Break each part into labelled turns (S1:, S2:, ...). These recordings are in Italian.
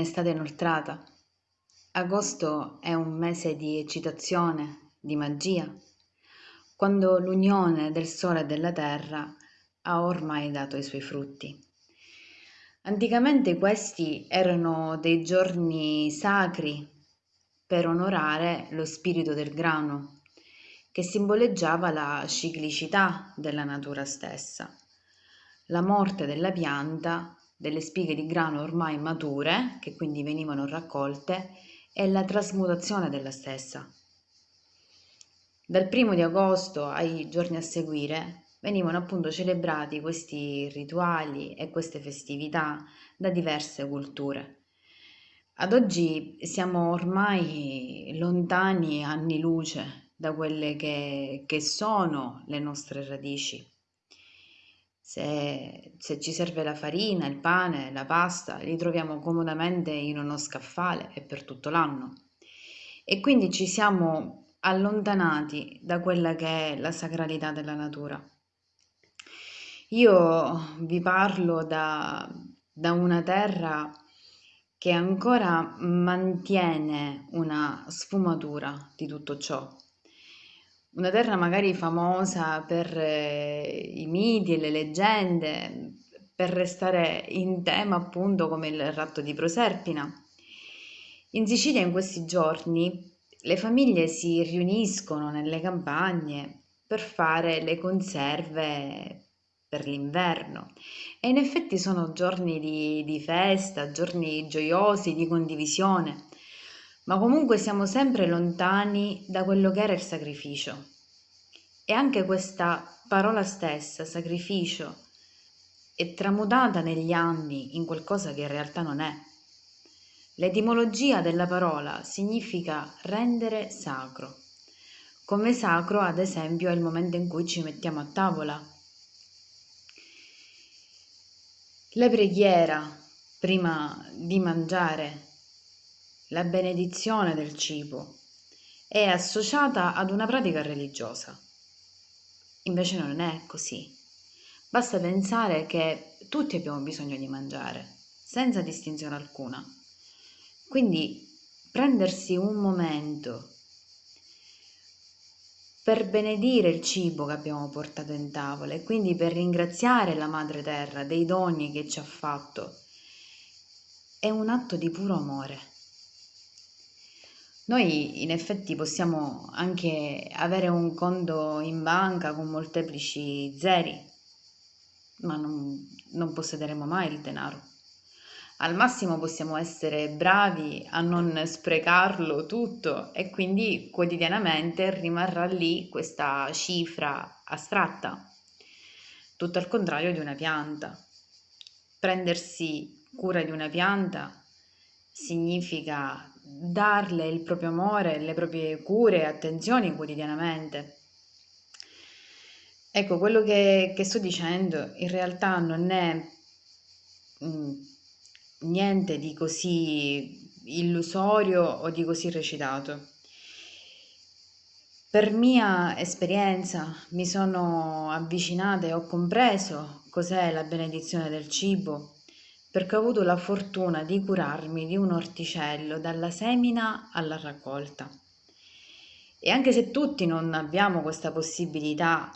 S1: estate inoltrata. Agosto è un mese di eccitazione, di magia, quando l'unione del sole e della terra ha ormai dato i suoi frutti. Anticamente questi erano dei giorni sacri per onorare lo spirito del grano, che simboleggiava la ciclicità della natura stessa, la morte della pianta, delle spighe di grano ormai mature, che quindi venivano raccolte, e la trasmutazione della stessa. Dal primo di agosto ai giorni a seguire venivano appunto celebrati questi rituali e queste festività da diverse culture. Ad oggi siamo ormai lontani anni luce da quelle che, che sono le nostre radici. Se, se, ci serve la farina, il pane, la pasta, li troviamo comodamente in uno scaffale e per tutto l'anno. E quindi ci siamo allontanati da quella che è la sacralità della natura. Io vi parlo da, da una terra che ancora mantiene una sfumatura di tutto ciò. Una terra magari famosa per eh, i miti e le leggende, per restare in tema appunto come il ratto di Proserpina. In Sicilia in questi giorni le famiglie si riuniscono nelle campagne per fare le conserve per l'inverno e in effetti sono giorni di, di festa, giorni gioiosi, di condivisione, ma comunque siamo sempre lontani da quello che era il sacrificio. E anche questa parola stessa, sacrificio, è tramutata negli anni in qualcosa che in realtà non è. L'etimologia della parola significa rendere sacro. Come sacro, ad esempio, è il momento in cui ci mettiamo a tavola, La preghiera prima di mangiare, la benedizione del cibo, è associata ad una pratica religiosa. Invece non è così. Basta pensare che tutti abbiamo bisogno di mangiare, senza distinzione alcuna. Quindi prendersi un momento per benedire il cibo che abbiamo portato in tavola e quindi per ringraziare la Madre Terra dei doni che ci ha fatto. È un atto di puro amore. Noi in effetti possiamo anche avere un conto in banca con molteplici zeri, ma non, non possederemo mai il denaro. Al massimo possiamo essere bravi a non sprecarlo tutto e quindi quotidianamente rimarrà lì questa cifra astratta. Tutto al contrario di una pianta. Prendersi cura di una pianta significa darle il proprio amore, le proprie cure e attenzioni quotidianamente. Ecco, quello che, che sto dicendo in realtà non è mm, niente di così illusorio o di così recitato. Per mia esperienza mi sono avvicinata e ho compreso cos'è la benedizione del cibo, perché ho avuto la fortuna di curarmi di un orticello dalla semina alla raccolta. E anche se tutti non abbiamo questa possibilità,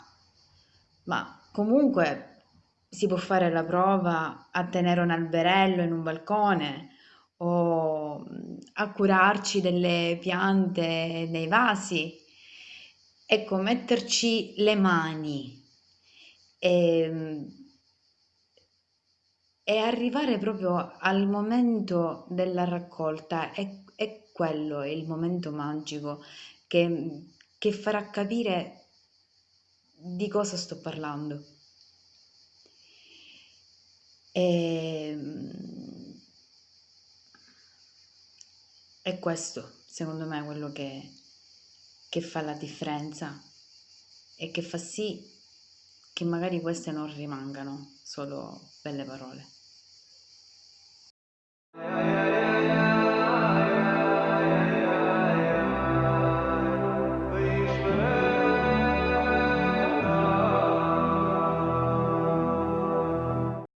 S1: ma comunque si può fare la prova a tenere un alberello in un balcone o a curarci delle piante nei vasi. Ecco, metterci le mani e, e arrivare proprio al momento della raccolta è, è quello, è il momento magico che, che farà capire di cosa sto parlando. E, ehm, è questo, secondo me, quello che, che fa la differenza e che fa sì che magari queste non rimangano solo belle parole. Yeah.